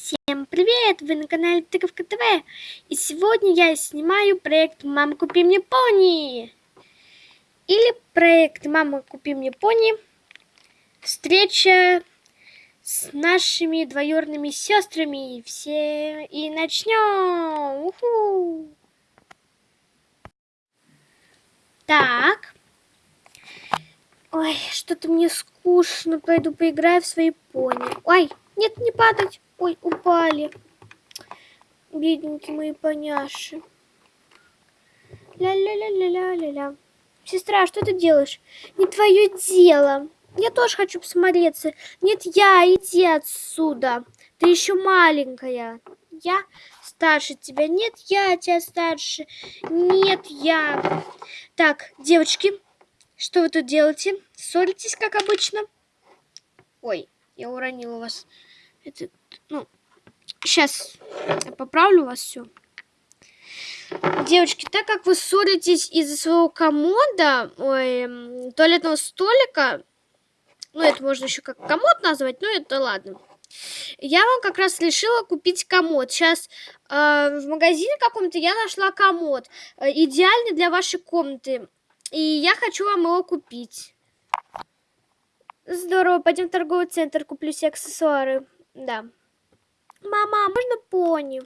Всем привет! Вы на канале Тыковка ТВ. И сегодня я снимаю проект «Мама, купи мне пони». Или проект «Мама, купи мне пони». Встреча с нашими двоюродными сестрами. Все и начнем. Уху! Так. Ой, что-то мне скучно. Пойду поиграю в свои пони. Ой, нет, не падать. Ой, упали. Бедненькие мои поняши. Ля-ля-ля-ля-ля-ля-ля. Сестра, что ты делаешь? Не твое дело. Я тоже хочу посмотреться. Нет, я, иди отсюда. Ты еще маленькая. Я старше тебя. Нет, я тебя старше. Нет, я. Так, девочки, что вы тут делаете? Ссоритесь, как обычно? Ой, я уронила вас. Это, ну, сейчас я поправлю вас все. Девочки, так как вы ссоритесь из-за своего комода, ой, туалетного столика, ну, это можно еще как комод назвать, но это ладно. Я вам как раз решила купить комод. Сейчас э, в магазине каком-то я нашла комод. Э, идеальный для вашей комнаты. И я хочу вам его купить. Здорово, пойдем в торговый центр, куплю все аксессуары. Да. Мама, а можно пони?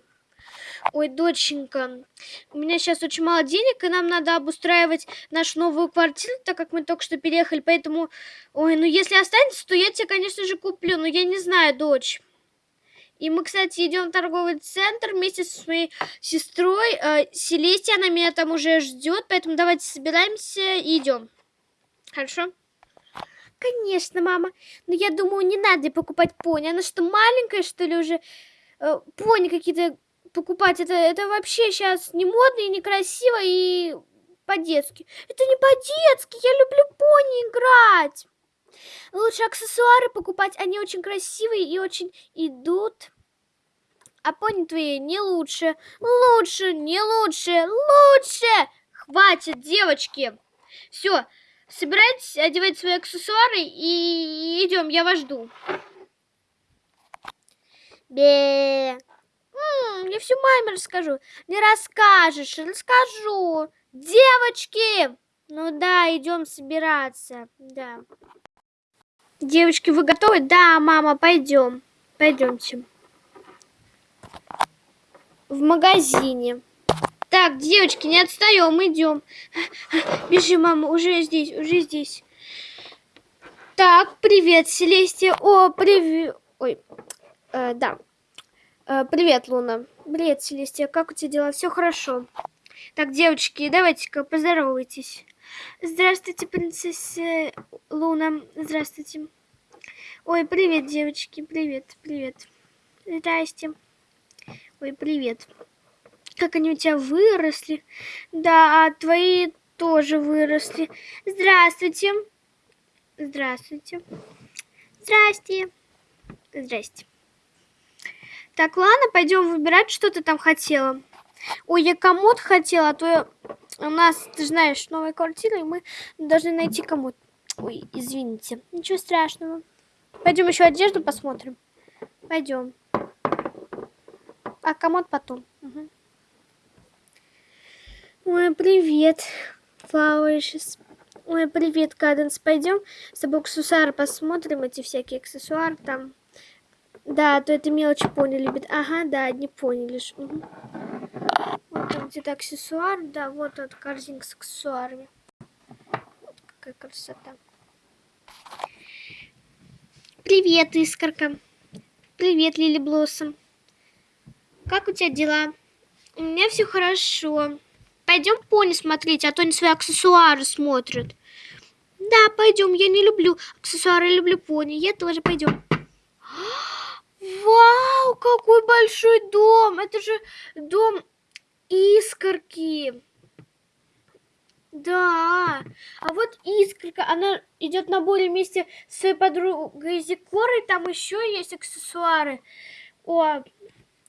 Ой, доченька, у меня сейчас очень мало денег, и нам надо обустраивать нашу новую квартиру, так как мы только что переехали, поэтому... Ой, ну если останется, то я тебе, конечно же, куплю, но я не знаю, дочь. И мы, кстати, идем в торговый центр вместе со своей сестрой. Э, Селестия, она меня там уже ждет, поэтому давайте собираемся и идем. Хорошо? Конечно, мама. Но я думаю, не надо покупать пони. Она что, маленькая, что ли, уже? Э, пони какие-то покупать. Это, это вообще сейчас не модно и некрасиво и по-детски. Это не по-детски. Я люблю пони играть. Лучше аксессуары покупать. Они очень красивые и очень идут. А пони твои не лучше. Лучше, не лучше, лучше. Хватит, девочки. Все, собирайтесь, одевать свои аксессуары и идем, я вас жду. Бе. Я всю маме расскажу. Не расскажешь, расскажу. Девочки! Ну да, идем собираться. Да. Девочки, вы готовы? Да, мама, пойдем. Пойдемте. В магазине. Так, девочки, не отстаем, идем. Бежи, мама, уже здесь, уже здесь. Так, привет, Селестия. О, привет. Ой, э, да. Э, привет, Луна. Привет, Селестия. Как у тебя дела? Все хорошо. Так, девочки, давайте-ка поздоровайтесь. Здравствуйте, принцесса Луна. Здравствуйте. Ой, привет, девочки. Привет, привет. Здрасте. Ой, привет. Как они у тебя выросли. Да, а твои тоже выросли. Здравствуйте. Здравствуйте. Здрасте. Здрасте. Так, ладно, пойдем выбирать, что ты там хотела. Ой, я комод хотела, а то у нас, ты знаешь, новая квартира, и мы должны найти комод. Ой, извините. Ничего страшного. Пойдем еще одежду посмотрим. Пойдем. А комод потом. Ой, привет, Flowers. Ой, привет, Каденс. Пойдем с тобой аксессуары посмотрим, эти всякие аксессуары там. Да, то это мелочи пони любит. Ага, да, одни пони лишь. Угу. Вот там где-то аксессуар. Да, вот от корзинка с аксессуарами. Вот какая красота. Привет, Искорка. Привет, Лили Блоссом. Как у тебя дела? У меня все хорошо. Пойдем пони смотреть, а то они свои аксессуары смотрят. Да, пойдем. Я не люблю аксессуары, я люблю пони. Я тоже пойдем. Вау, какой большой дом! Это же дом искорки. Да, а вот искорка, она идет на более вместе с своей подругой Зикорой, там еще есть аксессуары. О,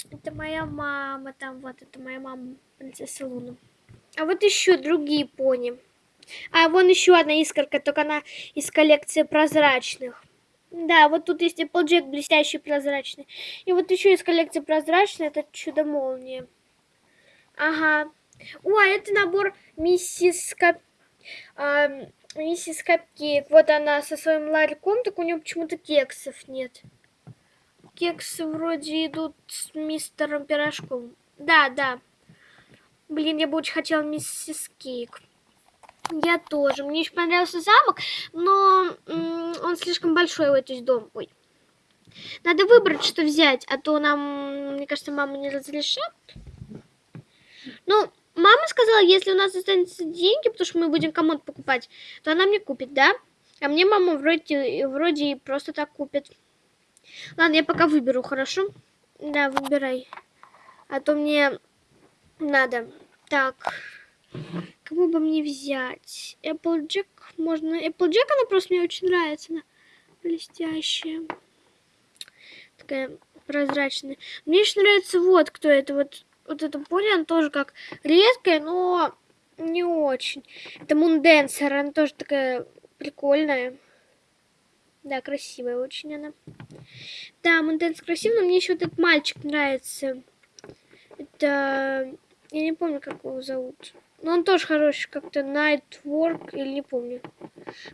это моя мама, там вот, это моя мама, принцесса Луна. А вот еще другие пони. А вон еще одна искорка, только она из коллекции прозрачных. Да, вот тут есть Applejack блестящий прозрачный. И вот еще из коллекции прозрачный, это чудо-молния. Ага. О, а это набор миссис Кап... а, миссис Капкейк. Вот она со своим ларьком, так у нее почему-то кексов нет. Кексы вроде идут с мистером Пирожком. Да, да. Блин, я бы очень хотела миссис Кейк. Я тоже. Мне еще понравился замок, но он слишком большой, вот, то есть дом. Ой. Надо выбрать, что взять, а то нам, мне кажется, мама не разрешит. Ну, мама сказала, если у нас останутся деньги, потому что мы будем кому-то покупать, то она мне купит, да? А мне мама вроде, вроде просто так купит. Ладно, я пока выберу, хорошо? Да, выбирай. А то мне надо. Так. Кому бы мне взять? Applejack можно. Applejack, она просто мне очень нравится. Она блестящая. Такая прозрачная. Мне еще нравится вот кто это. Вот, вот эта пони, она тоже как редкая, но не очень. Это Мунденсер, она тоже такая прикольная. Да, красивая очень она. Да, Мунденсер красивый, но мне еще этот мальчик нравится. Это... Я не помню, как его зовут. Но он тоже хороший, как-то Nightwork, или не помню.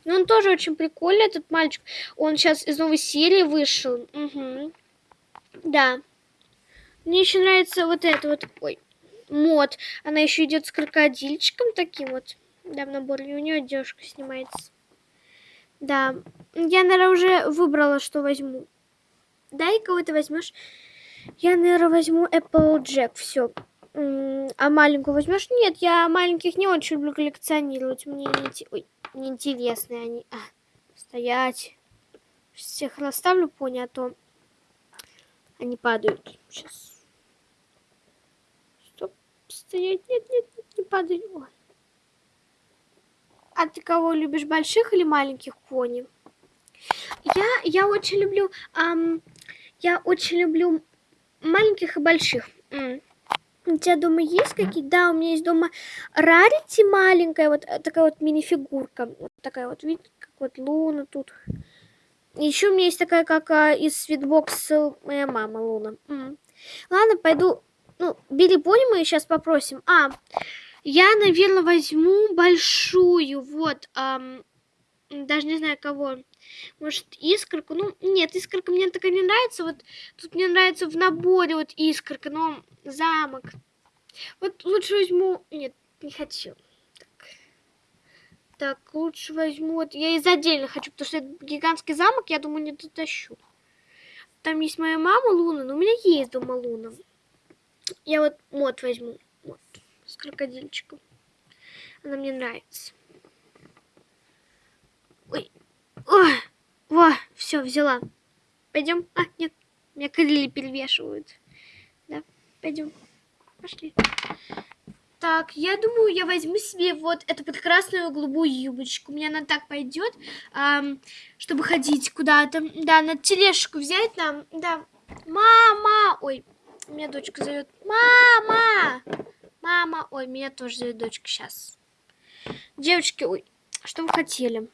Но он тоже очень прикольный, этот мальчик. Он сейчас из новой серии вышел. Угу. Да. Мне еще нравится вот это вот. Ой. Мод. Она еще идет с крокодильчиком таким вот. Да, в наборе. У нее одежка снимается. Да. Я, наверное, уже выбрала, что возьму. Дай кого ты возьмешь. Я, наверное, возьму Applejack. Все. А маленькую возьмешь? Нет, я маленьких не очень люблю коллекционировать. Мне не, Ой, неинтересны они. А, стоять. Всех расставлю пони, а то они падают. Сейчас. Стоп. Стоять. Нет, нет, нет не падают. Ой. А ты кого любишь, больших или маленьких пони? Я, я очень люблю, эм, я очень люблю маленьких и больших. М. У тебя дома есть какие? Да, у меня есть дома Рарити маленькая, вот э, такая вот мини-фигурка. Вот такая вот, видите, как вот Луна тут. Еще у меня есть такая, как а, из свитбокса моя мама Луна. М. Ладно, пойду. Ну, Билли Пони мы сейчас попросим. А, я, наверное, возьму большую. Вот, ам, даже не знаю кого. Может, искорку? Ну, нет, искорка мне такая не нравится. Вот тут мне нравится в наборе вот искорка, но замок. Вот лучше возьму... Нет, не хочу. Так, так лучше возьму... Вот я из отдельно хочу, потому что это гигантский замок, я думаю, не дотащу. Там есть моя мама Луна, но у меня есть дома Луна. Я вот мод возьму. Вот, с крокодильчиком. Она мне нравится. Ой, Ой, во, все, взяла. Пойдем. А, нет, меня крылья перевешивают. Пойдем. Пошли. Так, я думаю, я возьму себе вот эту прекрасную голубую юбочку. Мне она так пойдет, эм, чтобы ходить куда-то. Да, на тележку взять нам. Да. Мама! Ой, меня дочка зовет. Мама! Мама! Ой, меня тоже зовет дочка сейчас. Девочки, ой, что вы хотели?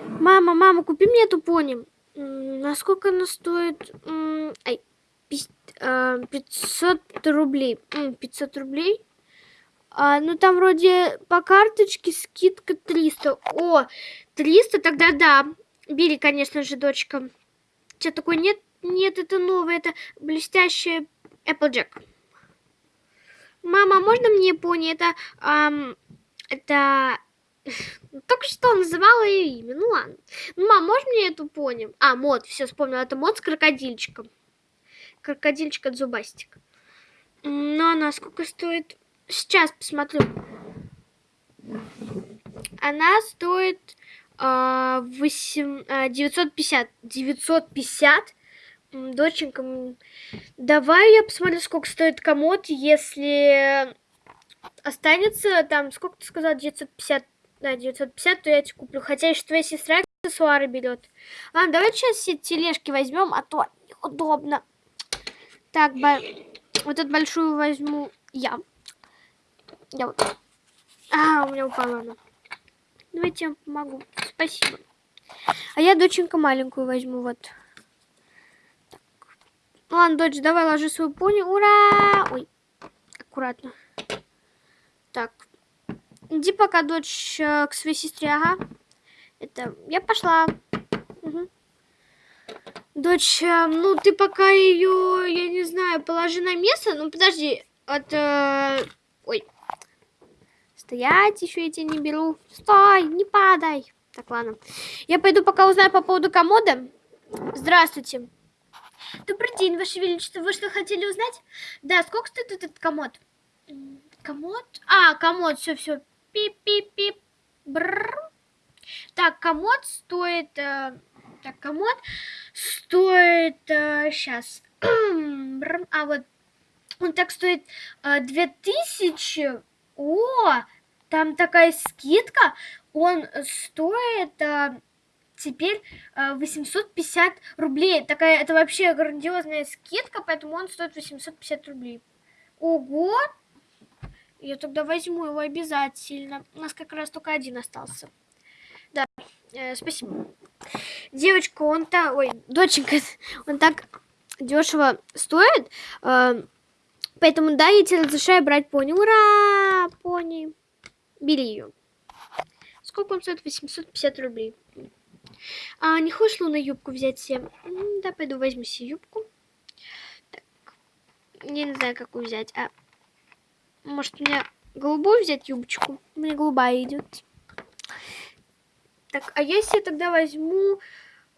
Мама, мама, купи мне эту пони. Насколько она стоит? Ай, 500 а, рублей. 500 рублей? А, ну, там вроде по карточке скидка 300. О, 300? Тогда да. Бери, конечно же, дочка. Что такое? Нет, нет, это новое. Это блестящая Applejack. Мама, можно мне пони? Это, эм, это только что называла ее имя. Ну ладно. Ну, мам, можешь мне эту пони? А, мод, все вспомнила. Это мод с крокодильчиком. Крокодильчик от зубастика. Ну, она сколько стоит? Сейчас посмотрю. Она стоит э, 8, э, 950. 950? Доченька, давай я посмотрю, сколько стоит комод, если останется там, сколько ты сказал, 950 да, 950, то я тебе куплю. Хотя еще твоя сестра аксессуары берет. Ладно, давай сейчас все тележки возьмем, а то неудобно. Так, бо... вот эту большую возьму я. Я вот. А, у меня упала она. Давайте я помогу. Спасибо. А я доченька маленькую возьму, вот. Так. Ладно, дочь, давай ложи свою пони. Ура! Ой, аккуратно. Так. Иди пока, дочь, э, к своей сестре, ага. Это, я пошла. Дочь, э, ну ты пока ее, я не знаю, положи на место. Ну подожди, от... Э... Ой. Стоять, еще я тебя не беру. Стой, не падай. Так, ладно. Я пойду пока узнаю по поводу комода. Здравствуйте. Добрый день, Ваше Величество. Вы что хотели узнать? Да, сколько стоит этот комод? Комод? А, комод, все, все. Пип-пип-пип. Так, комод стоит... Э, так, комод стоит... Э, сейчас. а, вот. Он так стоит э, 2000. О, там такая скидка. Он стоит... Э, теперь э, 850 рублей. Такая, это вообще грандиозная скидка, поэтому он стоит 850 рублей. Ого! Я тогда возьму его обязательно. У нас как раз только один остался. Да, э, спасибо. Девочка, он так... Ой, доченька, он так дешево стоит. Э, поэтому, да, я тебе разрешаю брать пони. Ура! Пони. Бери ее. Сколько он стоит? 850 рублей. А не хочешь Луна юбку взять себе? Да, пойду возьму себе юбку. Так. Я не знаю, какую взять. А может, мне голубую взять юбочку? Мне голубая идет. Так, а если я тогда возьму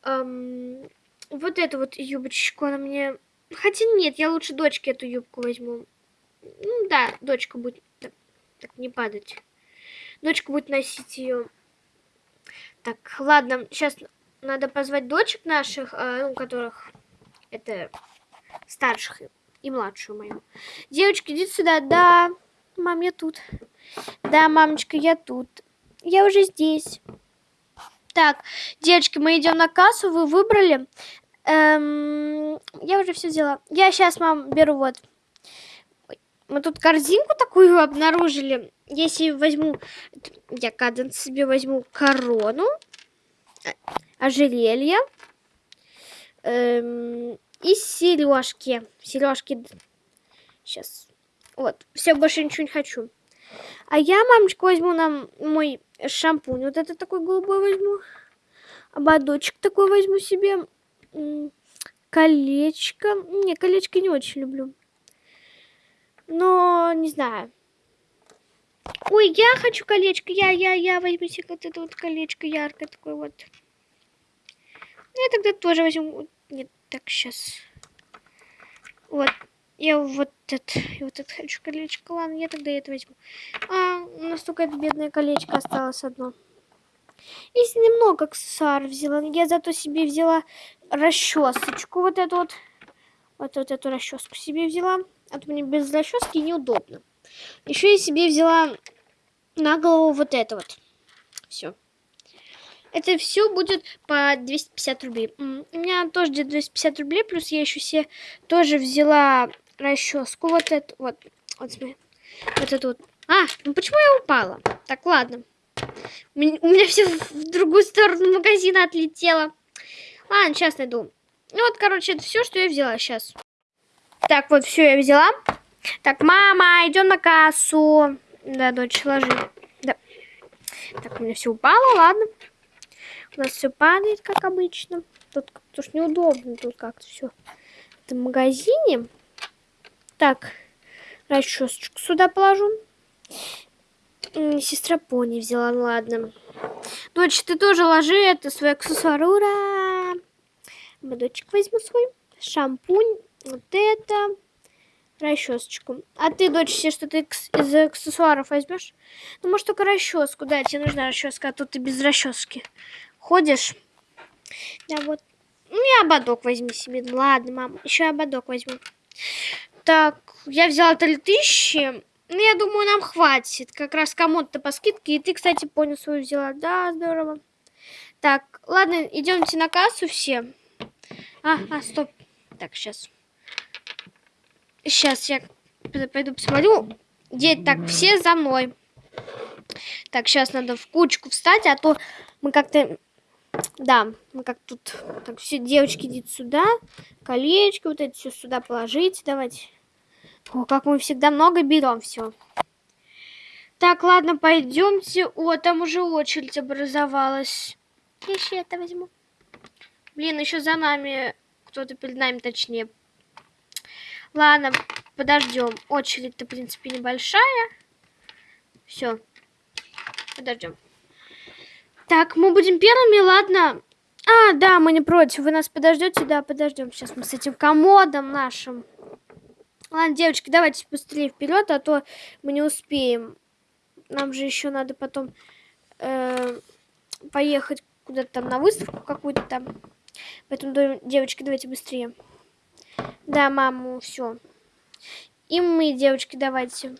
эм, вот эту вот юбочку, она мне... Хотя нет, я лучше дочке эту юбку возьму. Ну да, дочка будет... Так, так не падать. Дочка будет носить ее. Так, ладно, сейчас надо позвать дочек наших, э, ну, которых это старших и младшую мою. Девочки, идите сюда. Да, мам, я тут. Да, мамочка, я тут. Я уже здесь. Так, девочки, мы идем на кассу. Вы выбрали? Эм, я уже все взяла. Я сейчас, мам, беру вот. Мы тут корзинку такую обнаружили. Если возьму, я каденс себе возьму корону, ожерелье эм, и сережки. Сережки. Сейчас. Вот. Все, больше ничего не хочу. А я, мамочка, возьму нам мой шампунь. Вот это такой голубой возьму. Ободочек такой возьму себе. Колечко. Не, колечко не очень люблю. Но, не знаю. Ой, я хочу колечко. Я, я, я возьму себе вот это вот колечко яркое такое вот. Ну, я тогда тоже возьму. Нет, так, сейчас. Вот. Я вот это, вот это хочу колечко. Ладно, я тогда это возьму. А, у нас только это бедное колечко осталось одно. Если немного аксессуаров взяла, я зато себе взяла расчесочку. Вот эту вот. Вот, вот эту расческу себе взяла. А то мне без расчески неудобно. Еще я себе взяла на голову вот это вот. Все. Это все будет по 250 рублей. У меня тоже где 250 рублей, плюс я еще себе тоже взяла расческу. Вот эту, вот, вот смотри. Вот эту вот. А, ну почему я упала? Так, ладно. У меня, у меня все в другую сторону магазина отлетело. Ладно, сейчас найду. Ну вот, короче, это все, что я взяла сейчас. Так, вот все я взяла. Так, мама, идем на кассу. Да, дочь, ложи. Да. Так, у меня все упало, ладно. У нас все падает, как обычно. Тут потому что неудобно тут как-то все. В магазине. Так, расчесочку сюда положу. Сестра пони взяла, ну ладно. Дочь, ты тоже ложи это свой аксессуар. Ура! Дочек возьму свой. Шампунь. Вот это. Расчесочку. А ты, дочь, все что-то из аксессуаров возьмешь? Ну, может, только расческу. Да, тебе нужна расческа, а тут ты без расчески ходишь. Да, вот. Ну, и ободок возьми себе. Ладно, мам, еще ободок возьму. Так, я взяла 3000. Ну, я думаю, нам хватит. Как раз кому-то по скидке. И ты, кстати, понял свою взяла. Да, здорово. Так, ладно, идемте на кассу все. А, а, стоп. Так, сейчас. Сейчас я пойду посмотрю. Где так, все за мной. Так, сейчас надо в кучку встать, а то мы как-то Да, мы как тут... Так, все, девочки, идите сюда. Колечки вот эти все сюда положите. Давайте. О, как мы всегда много берем все. Так, ладно, пойдемте. О, там уже очередь образовалась. Я еще это возьму. Блин, еще за нами кто-то перед нами, точнее. Ладно, подождем. Очередь-то, в принципе, небольшая. Все. Подождем. Так, мы будем первыми, ладно? А, да, мы не против. Вы нас подождете? Да, подождем. Сейчас мы с этим комодом нашим. Ладно, девочки, давайте быстрее вперед, а то мы не успеем. Нам же еще надо потом э, поехать куда-то там на выставку какую-то там. Поэтому, девочки, давайте быстрее. Да, маму, все. И мы, девочки, давайте.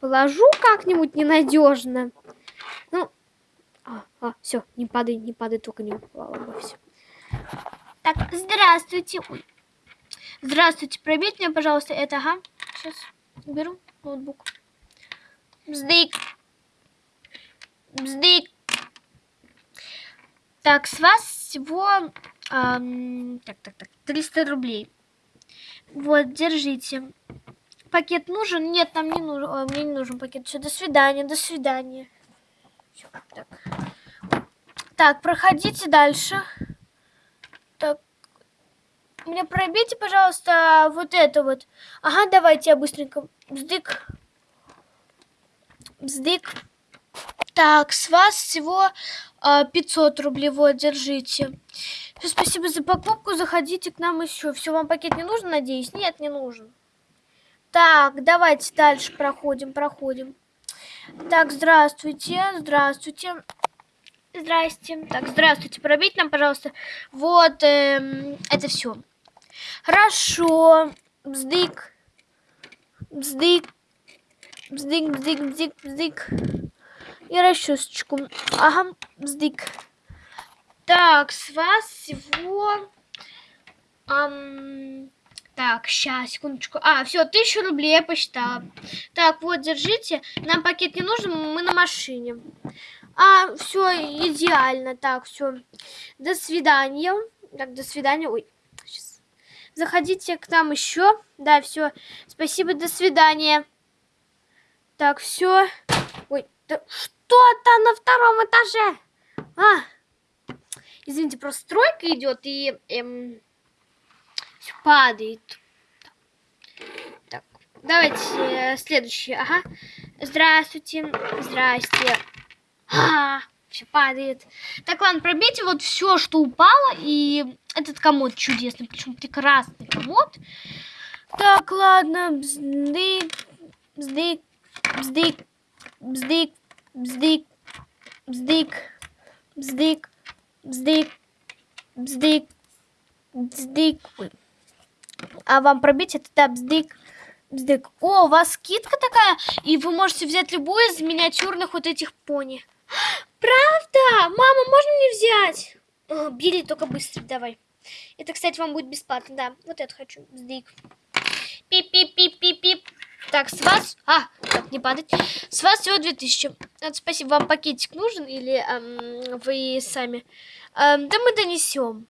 Положу как-нибудь ненадежно. А, а, все, не падай, не падай, только не упала бы все. Так, здравствуйте. Ой. Здравствуйте, пробейте мне, пожалуйста, это, ага. Сейчас беру ноутбук. Бздык. Бздык. Так, с вас всего... Эм, так, так, так, 300 рублей. Вот, держите. Пакет нужен? Нет, нам не нужен. Ой, мне не нужен пакет. Все, до свидания, до свидания. Так. так, проходите дальше. Так. Мне пробейте, пожалуйста, вот это вот. Ага, давайте я быстренько. Бздык. Бздык. Так, с вас всего 500 а, рублей. Вот, держите. Все, спасибо за покупку. Заходите к нам еще. Все, вам пакет не нужен, надеюсь? Нет, не нужен. Так, давайте дальше проходим, проходим. Так, здравствуйте, здравствуйте. Здрасте. Так, здравствуйте. Пробить нам, пожалуйста. Вот, эм, это все. Хорошо. Бздык. Бздык. Бздык, бздык, бздык, бздык. И расчесочку. Ага, бздык. Так, с вас всего... Эм, так, сейчас, секундочку. А, все, тысячу рублей я посчитала. Так, вот, держите. Нам пакет не нужен, мы на машине. А, все, идеально. Так, все. До свидания. Так, до свидания. Ой, сейчас. Заходите к нам еще. Да, все. Спасибо, до свидания. Так, все. Ой, да что-то на втором этаже. А, извините, просто стройка идет и эм, падает. Так, давайте э, следующий. Ага. Здравствуйте. Здрасте. А, все падает. Так, ладно, пробейте вот все, что упало. И этот комод чудесный, причем прекрасный комод. Так, ладно. Бздык, бздык, бздык, бздык, бздык, бздык, бздык, бздык, бздык, бздык. А вам пробить это да, бздык. Бздык. О, у вас скидка такая, и вы можете взять любую из миниатюрных вот этих пони. Правда? Мама, можно мне взять? О, бери, только быстро давай. Это, кстати, вам будет бесплатно, да. Вот это хочу. Бздык. Пип-пип-пип-пип-пип. Так, с вас... А, так, не падать. С вас всего 2000. Это, спасибо. Вам пакетик нужен или эм, вы сами? Эм, да мы донесем.